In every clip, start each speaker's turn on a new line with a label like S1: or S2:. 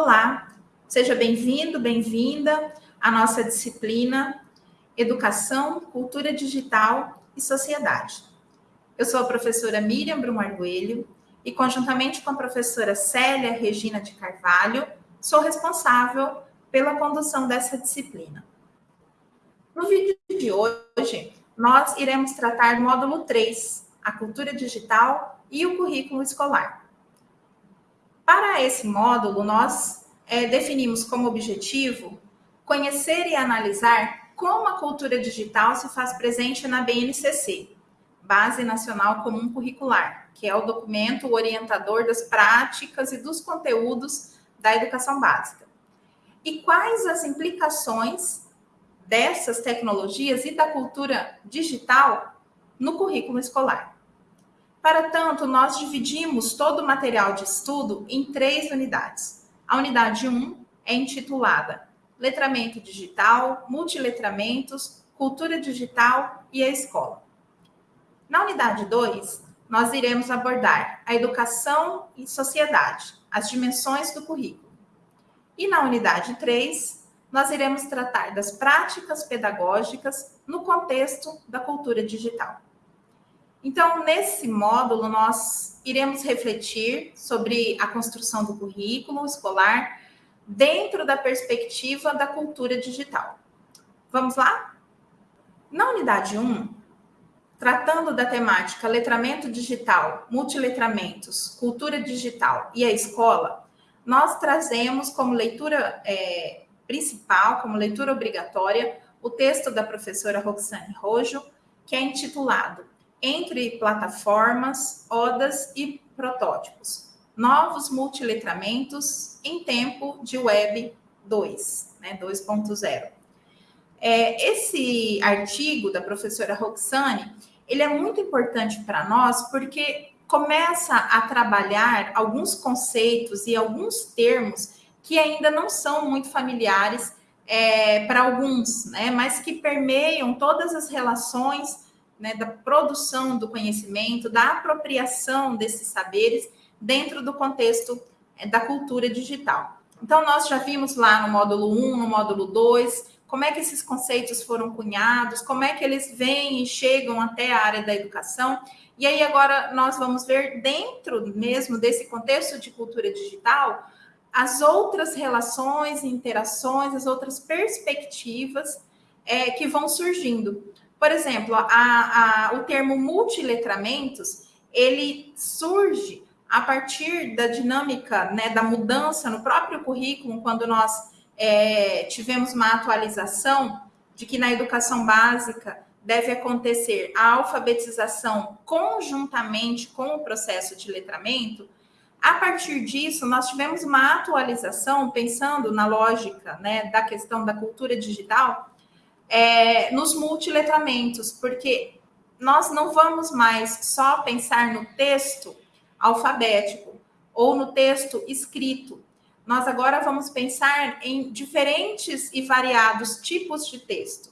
S1: Olá, seja bem-vindo, bem-vinda à nossa disciplina Educação, Cultura Digital e Sociedade. Eu sou a professora Miriam Brum Arguelho e, conjuntamente com a professora Célia Regina de Carvalho, sou responsável pela condução dessa disciplina. No vídeo de hoje, nós iremos tratar do módulo 3, a cultura digital e o currículo escolar. Para esse módulo, nós é, definimos como objetivo conhecer e analisar como a cultura digital se faz presente na BNCC, Base Nacional Comum Curricular, que é o documento orientador das práticas e dos conteúdos da educação básica. E quais as implicações dessas tecnologias e da cultura digital no currículo escolar? Para tanto, nós dividimos todo o material de estudo em três unidades. A unidade 1 é intitulada Letramento Digital, Multiletramentos, Cultura Digital e a Escola. Na unidade 2, nós iremos abordar a educação e sociedade, as dimensões do currículo. E na unidade 3, nós iremos tratar das práticas pedagógicas no contexto da cultura digital. Então, nesse módulo, nós iremos refletir sobre a construção do currículo escolar dentro da perspectiva da cultura digital. Vamos lá? Na unidade 1, tratando da temática letramento digital, multiletramentos, cultura digital e a escola, nós trazemos como leitura é, principal, como leitura obrigatória, o texto da professora Roxane Rojo, que é intitulado entre plataformas, odas e protótipos. Novos multiletramentos em tempo de Web 2, né, 2.0. É, esse artigo da professora Roxane, ele é muito importante para nós porque começa a trabalhar alguns conceitos e alguns termos que ainda não são muito familiares é, para alguns, né, mas que permeiam todas as relações né, da produção do conhecimento, da apropriação desses saberes dentro do contexto é, da cultura digital. Então, nós já vimos lá no módulo 1, no módulo 2, como é que esses conceitos foram cunhados, como é que eles vêm e chegam até a área da educação. E aí, agora, nós vamos ver, dentro mesmo desse contexto de cultura digital, as outras relações, interações, as outras perspectivas é, que vão surgindo. Por exemplo, a, a, o termo multiletramentos, ele surge a partir da dinâmica, né, da mudança no próprio currículo, quando nós é, tivemos uma atualização de que na educação básica deve acontecer a alfabetização conjuntamente com o processo de letramento. A partir disso, nós tivemos uma atualização, pensando na lógica né, da questão da cultura digital, é, nos multiletramentos, porque nós não vamos mais só pensar no texto alfabético ou no texto escrito. Nós agora vamos pensar em diferentes e variados tipos de texto.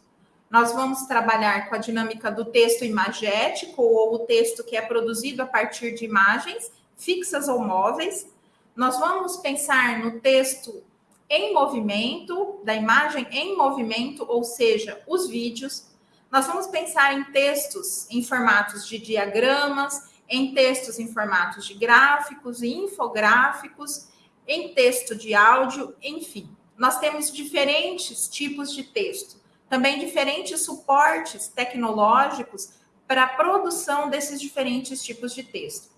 S1: Nós vamos trabalhar com a dinâmica do texto imagético ou o texto que é produzido a partir de imagens fixas ou móveis. Nós vamos pensar no texto em movimento, da imagem em movimento, ou seja, os vídeos. Nós vamos pensar em textos em formatos de diagramas, em textos em formatos de gráficos e infográficos, em texto de áudio, enfim. Nós temos diferentes tipos de texto, também diferentes suportes tecnológicos para a produção desses diferentes tipos de texto.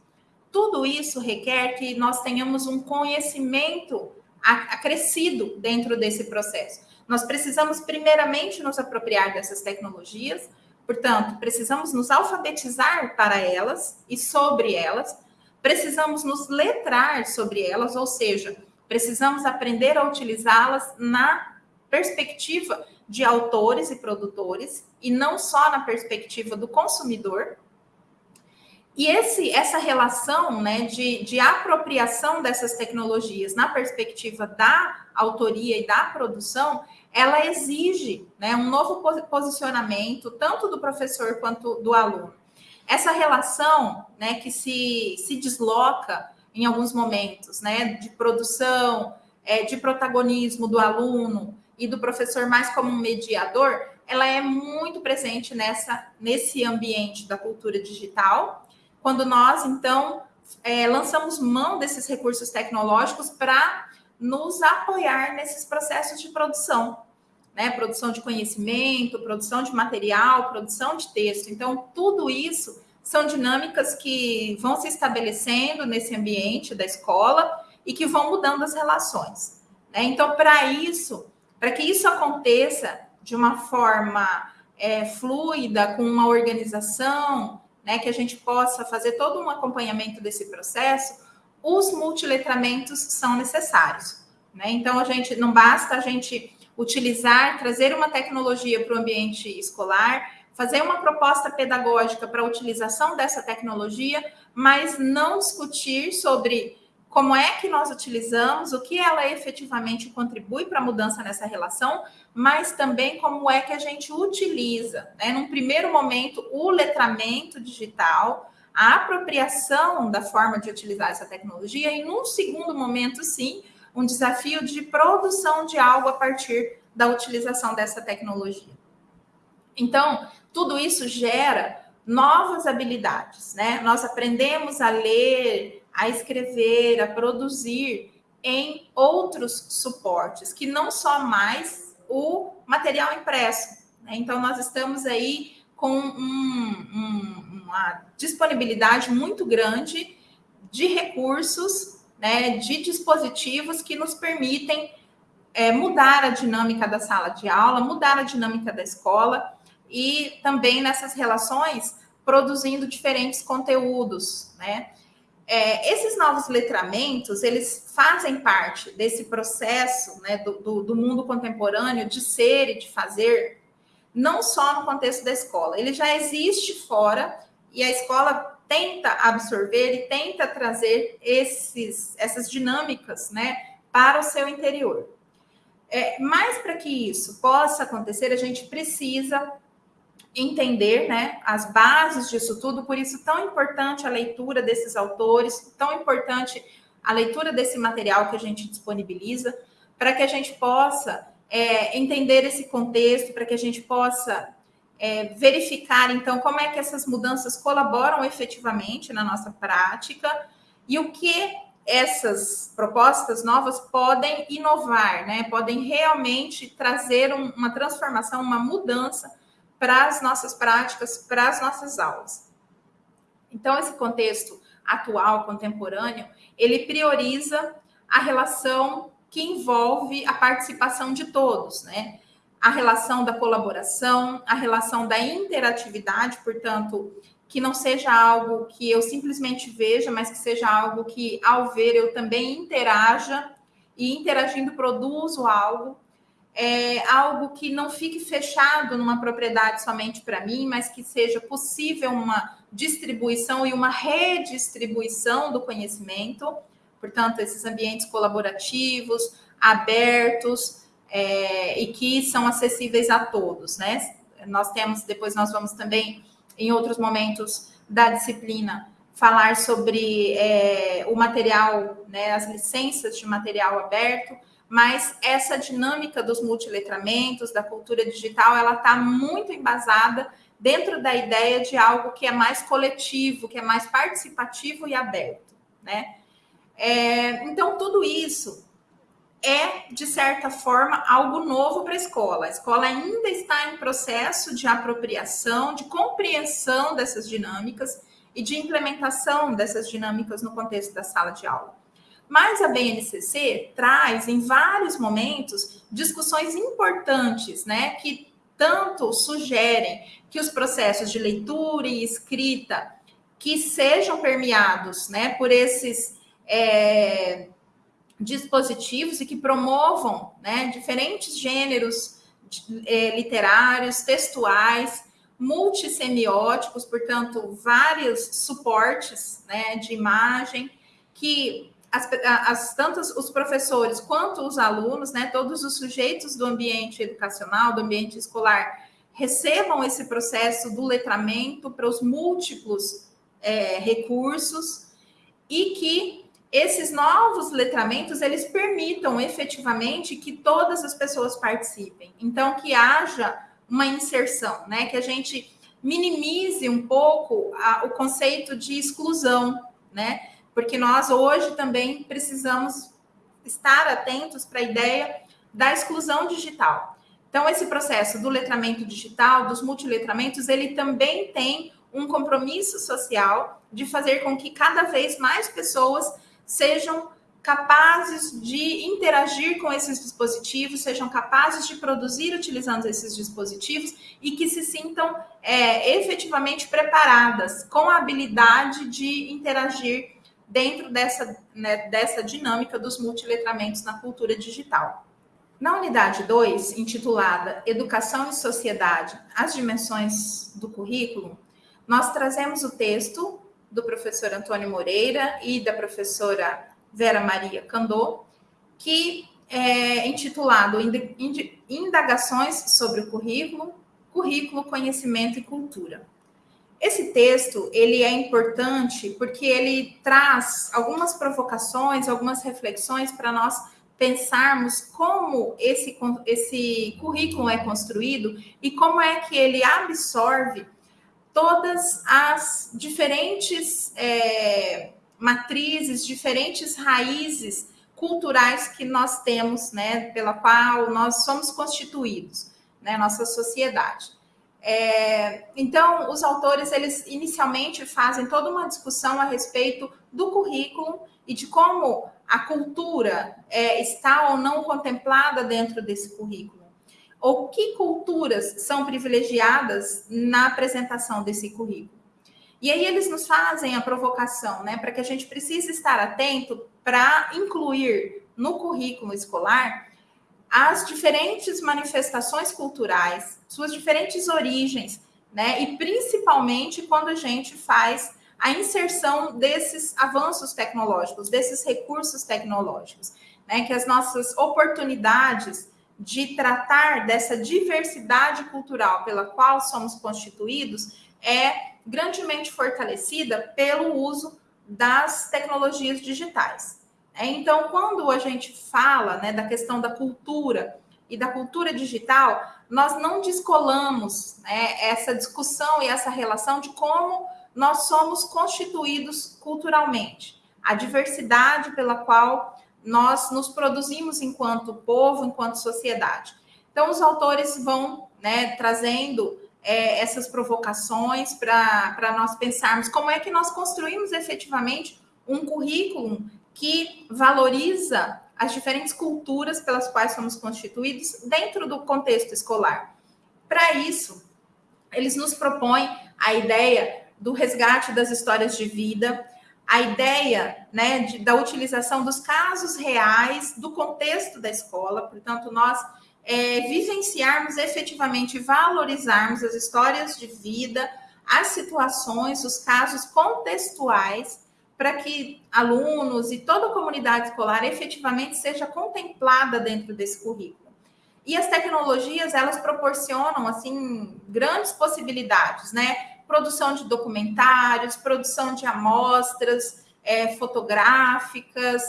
S1: Tudo isso requer que nós tenhamos um conhecimento acrescido dentro desse processo. Nós precisamos, primeiramente, nos apropriar dessas tecnologias, portanto, precisamos nos alfabetizar para elas e sobre elas, precisamos nos letrar sobre elas, ou seja, precisamos aprender a utilizá-las na perspectiva de autores e produtores, e não só na perspectiva do consumidor, e esse, essa relação né, de, de apropriação dessas tecnologias na perspectiva da autoria e da produção, ela exige né, um novo posicionamento, tanto do professor quanto do aluno. Essa relação né, que se, se desloca em alguns momentos né, de produção, é, de protagonismo do aluno e do professor mais como um mediador, ela é muito presente nessa nesse ambiente da cultura digital. Quando nós então é, lançamos mão desses recursos tecnológicos para nos apoiar nesses processos de produção, né? Produção de conhecimento, produção de material, produção de texto. Então, tudo isso são dinâmicas que vão se estabelecendo nesse ambiente da escola e que vão mudando as relações. Né? Então, para isso, para que isso aconteça de uma forma é, fluida, com uma organização, né, que a gente possa fazer todo um acompanhamento desse processo, os multiletramentos são necessários. Né? Então, a gente não basta a gente utilizar, trazer uma tecnologia para o ambiente escolar, fazer uma proposta pedagógica para a utilização dessa tecnologia, mas não discutir sobre como é que nós utilizamos, o que ela efetivamente contribui para a mudança nessa relação, mas também como é que a gente utiliza, né? Num primeiro momento, o letramento digital, a apropriação da forma de utilizar essa tecnologia, e num segundo momento, sim, um desafio de produção de algo a partir da utilização dessa tecnologia. Então, tudo isso gera novas habilidades, né? Nós aprendemos a ler, a escrever, a produzir em outros suportes, que não só mais o material impresso. Né? Então, nós estamos aí com um, um, uma disponibilidade muito grande de recursos, né, de dispositivos que nos permitem é, mudar a dinâmica da sala de aula, mudar a dinâmica da escola e também nessas relações produzindo diferentes conteúdos, né? É, esses novos letramentos, eles fazem parte desse processo né, do, do, do, mundo contemporâneo de ser e de fazer, não só no contexto da escola. Ele já existe fora e a escola tenta absorver e tenta trazer esses, essas dinâmicas né, para o seu interior. É, mas para que isso possa acontecer, a gente precisa entender né, as bases disso tudo, por isso tão importante a leitura desses autores, tão importante a leitura desse material que a gente disponibiliza, para que a gente possa é, entender esse contexto, para que a gente possa é, verificar, então, como é que essas mudanças colaboram efetivamente na nossa prática e o que essas propostas novas podem inovar, né? Podem realmente trazer um, uma transformação, uma mudança para as nossas práticas, para as nossas aulas. Então, esse contexto atual, contemporâneo, ele prioriza a relação que envolve a participação de todos, né? A relação da colaboração, a relação da interatividade, portanto, que não seja algo que eu simplesmente veja, mas que seja algo que, ao ver, eu também interaja e interagindo produzo algo é, algo que não fique fechado numa propriedade somente para mim, mas que seja possível uma distribuição e uma redistribuição do conhecimento. Portanto, esses ambientes colaborativos, abertos é, e que são acessíveis a todos, né? Nós temos, depois nós vamos também, em outros momentos da disciplina, falar sobre é, o material, né, as licenças de material aberto, mas essa dinâmica dos multiletramentos, da cultura digital, ela está muito embasada dentro da ideia de algo que é mais coletivo, que é mais participativo e aberto, né? É, então, tudo isso é, de certa forma, algo novo para a escola. A escola ainda está em processo de apropriação, de compreensão dessas dinâmicas e de implementação dessas dinâmicas no contexto da sala de aula. Mas a BNCC traz em vários momentos discussões importantes, né, que tanto sugerem que os processos de leitura e escrita que sejam permeados, né, por esses é, dispositivos e que promovam, né, diferentes gêneros é, literários, textuais, multissemióticos, portanto, vários suportes, né, de imagem que as, as, tanto os professores quanto os alunos, né, todos os sujeitos do ambiente educacional, do ambiente escolar, recebam esse processo do letramento para os múltiplos é, recursos e que esses novos letramentos eles permitam efetivamente que todas as pessoas participem. Então, que haja uma inserção, né? Que a gente minimize um pouco a, o conceito de exclusão, né? Porque nós hoje também precisamos estar atentos para a ideia da exclusão digital. Então, esse processo do letramento digital, dos multiletramentos, ele também tem um compromisso social de fazer com que cada vez mais pessoas sejam capazes de interagir com esses dispositivos, sejam capazes de produzir utilizando esses dispositivos e que se sintam é, efetivamente preparadas com a habilidade de interagir dentro dessa, né, dessa dinâmica dos multiletramentos na cultura digital. Na unidade 2, intitulada Educação e Sociedade, as dimensões do currículo, nós trazemos o texto do professor Antônio Moreira e da professora Vera Maria Candô, que é intitulado Indagações sobre o currículo, currículo, conhecimento e cultura. Esse texto, ele é importante porque ele traz algumas provocações, algumas reflexões para nós pensarmos como esse, esse currículo é construído e como é que ele absorve todas as diferentes é, matrizes, diferentes raízes culturais que nós temos, né, pela qual nós somos constituídos, né, nossa sociedade. É, então, os autores, eles inicialmente fazem toda uma discussão a respeito do currículo e de como a cultura é, está ou não contemplada dentro desse currículo ou que culturas são privilegiadas na apresentação desse currículo. E aí eles nos fazem a provocação, né, para que a gente precise estar atento para incluir no currículo escolar as diferentes manifestações culturais, suas diferentes origens, né, e principalmente quando a gente faz a inserção desses avanços tecnológicos, desses recursos tecnológicos, né, que as nossas oportunidades de tratar dessa diversidade cultural pela qual somos constituídos é grandemente fortalecida pelo uso das tecnologias digitais. É, então, quando a gente fala né, da questão da cultura e da cultura digital, nós não descolamos né, essa discussão e essa relação de como nós somos constituídos culturalmente, a diversidade pela qual nós nos produzimos enquanto povo, enquanto sociedade. Então, os autores vão né, trazendo é, essas provocações para nós pensarmos como é que nós construímos efetivamente um currículo que valoriza as diferentes culturas pelas quais somos constituídos dentro do contexto escolar. Para isso, eles nos propõem a ideia do resgate das histórias de vida, a ideia né, de, da utilização dos casos reais do contexto da escola, portanto, nós é, vivenciarmos efetivamente, valorizarmos as histórias de vida, as situações, os casos contextuais, para que alunos e toda a comunidade escolar efetivamente seja contemplada dentro desse currículo. E as tecnologias, elas proporcionam, assim, grandes possibilidades, né? produção de documentários, produção de amostras é, fotográficas,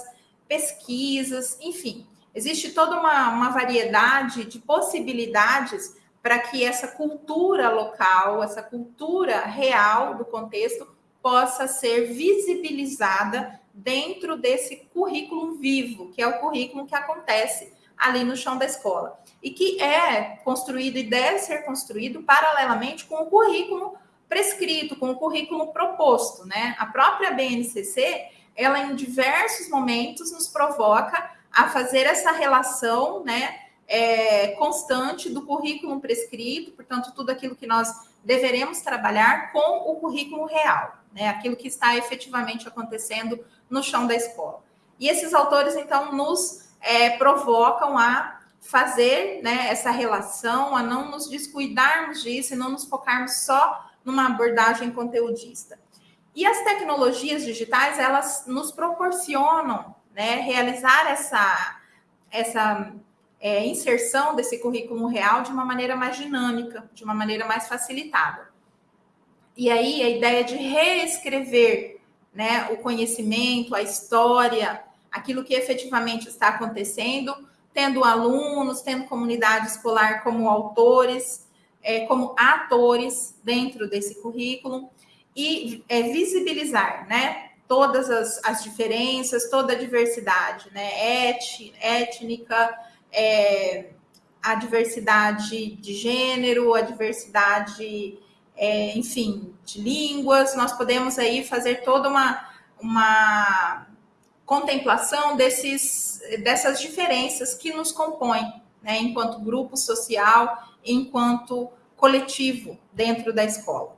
S1: pesquisas, enfim. Existe toda uma, uma variedade de possibilidades para que essa cultura local, essa cultura real do contexto, possa ser visibilizada dentro desse currículo vivo, que é o currículo que acontece ali no chão da escola. E que é construído e deve ser construído paralelamente com o currículo prescrito, com o currículo proposto, né? A própria BNCC, ela em diversos momentos nos provoca a fazer essa relação, né? É, constante do currículo prescrito, portanto, tudo aquilo que nós deveremos trabalhar com o currículo real, né? Aquilo que está efetivamente acontecendo no chão da escola. E esses autores, então, nos é, provocam a fazer né, essa relação, a não nos descuidarmos disso e não nos focarmos só numa abordagem conteudista. E as tecnologias digitais, elas nos proporcionam né, realizar essa, essa é, inserção desse currículo real de uma maneira mais dinâmica, de uma maneira mais facilitada. E aí, a ideia de reescrever né, o conhecimento, a história, aquilo que efetivamente está acontecendo, tendo alunos, tendo comunidade escolar como autores, é, como atores dentro desse currículo e é, visibilizar, né, todas as, as, diferenças, toda a diversidade, né, Et, étnica, é, a diversidade de gênero, a diversidade, é, enfim, de línguas. Nós podemos aí fazer toda uma, uma contemplação desses, dessas diferenças que nos compõem, né, enquanto grupo social, enquanto coletivo dentro da escola.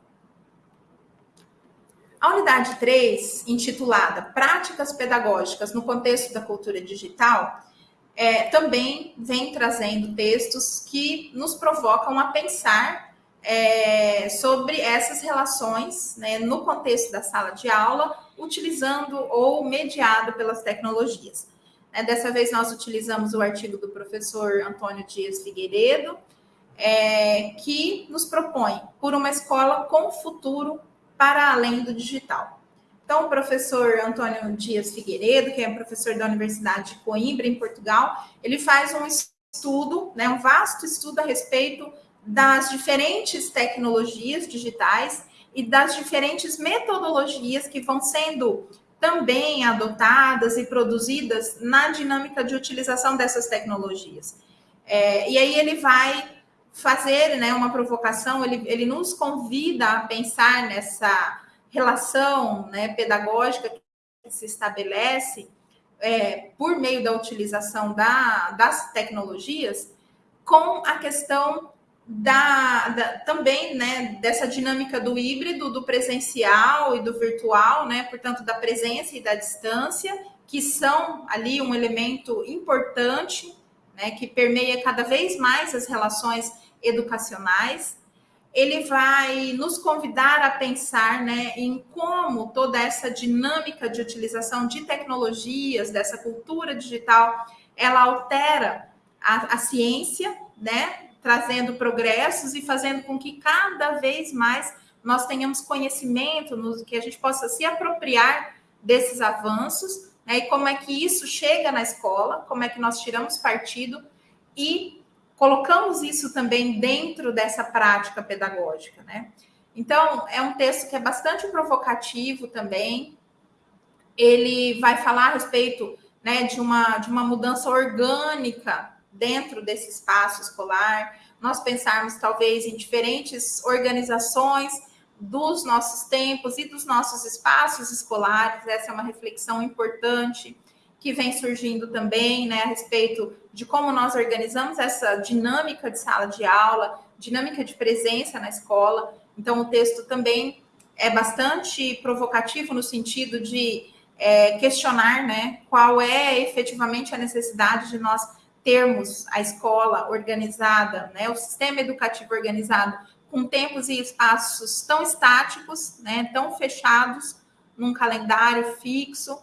S1: A unidade 3, intitulada Práticas Pedagógicas no Contexto da Cultura Digital, é, também vem trazendo textos que nos provocam a pensar é, sobre essas relações né, no contexto da sala de aula, utilizando ou mediado pelas tecnologias. É, dessa vez, nós utilizamos o artigo do professor Antônio Dias Figueiredo, é, que nos propõe por uma escola com futuro para além do digital. Então, o professor Antônio Dias Figueiredo, que é professor da Universidade de Coimbra, em Portugal, ele faz um estudo, né, um vasto estudo a respeito das diferentes tecnologias digitais e das diferentes metodologias que vão sendo também adotadas e produzidas na dinâmica de utilização dessas tecnologias. É, e aí ele vai fazer né, uma provocação, ele, ele nos convida a pensar nessa relação né, pedagógica que se estabelece é, por meio da utilização da, das tecnologias com a questão da, da, também né, dessa dinâmica do híbrido, do presencial e do virtual, né, portanto, da presença e da distância, que são ali um elemento importante, né, que permeia cada vez mais as relações educacionais. Ele vai nos convidar a pensar né, em como toda essa dinâmica de utilização de tecnologias, dessa cultura digital, ela altera a, a ciência, né, trazendo progressos e fazendo com que cada vez mais nós tenhamos conhecimento, no, que a gente possa se apropriar desses avanços, né, e como é que isso chega na escola, como é que nós tiramos partido e colocamos isso também dentro dessa prática pedagógica, né? Então, é um texto que é bastante provocativo também. Ele vai falar a respeito né, de, uma, de uma mudança orgânica dentro desse espaço escolar, nós pensarmos talvez em diferentes organizações dos nossos tempos e dos nossos espaços escolares, essa é uma reflexão importante que vem surgindo também, né, a respeito de como nós organizamos essa dinâmica de sala de aula, dinâmica de presença na escola. Então, o texto também é bastante provocativo no sentido de é, questionar, né, qual é efetivamente a necessidade de nós termos a escola organizada, né, o sistema educativo organizado com tempos e espaços tão estáticos, né, tão fechados num calendário fixo.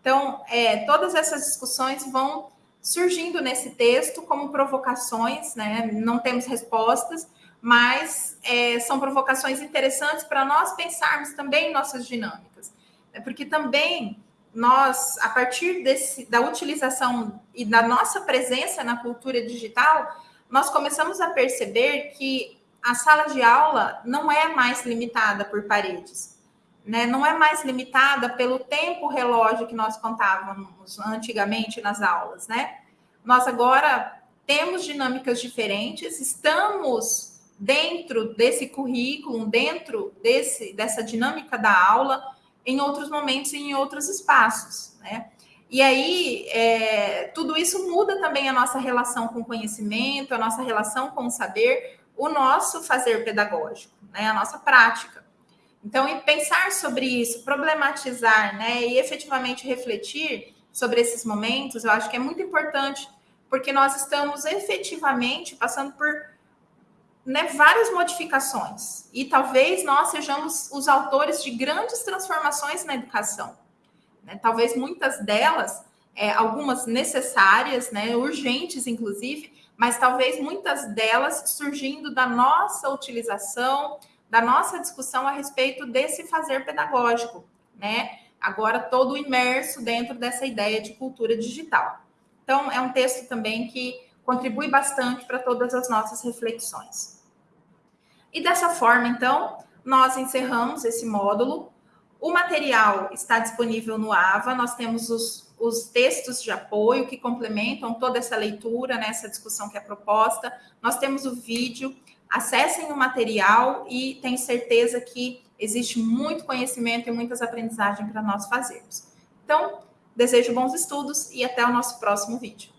S1: Então, é, todas essas discussões vão surgindo nesse texto como provocações, né? Não temos respostas, mas é, são provocações interessantes para nós pensarmos também nossas dinâmicas, né? porque também nós, a partir desse, da utilização e da nossa presença na cultura digital, nós começamos a perceber que a sala de aula não é mais limitada por paredes, né? não é mais limitada pelo tempo relógio que nós contávamos antigamente nas aulas. Né? Nós agora temos dinâmicas diferentes, estamos dentro desse currículo, dentro desse, dessa dinâmica da aula, em outros momentos e em outros espaços, né? E aí, é, tudo isso muda também a nossa relação com o conhecimento, a nossa relação com o saber, o nosso fazer pedagógico, né? A nossa prática. Então, e pensar sobre isso, problematizar, né? E efetivamente refletir sobre esses momentos, eu acho que é muito importante, porque nós estamos efetivamente passando por né, várias modificações. E talvez nós sejamos os autores de grandes transformações na educação. Né? Talvez muitas delas, é, algumas necessárias, né, urgentes, inclusive, mas talvez muitas delas surgindo da nossa utilização, da nossa discussão a respeito desse fazer pedagógico, né? agora todo imerso dentro dessa ideia de cultura digital. Então, é um texto também que contribui bastante para todas as nossas reflexões. E dessa forma, então, nós encerramos esse módulo. O material está disponível no AVA, nós temos os, os textos de apoio que complementam toda essa leitura, né, essa discussão que é proposta. Nós temos o vídeo, acessem o material e tenho certeza que existe muito conhecimento e muitas aprendizagens para nós fazermos. Então, desejo bons estudos e até o nosso próximo vídeo.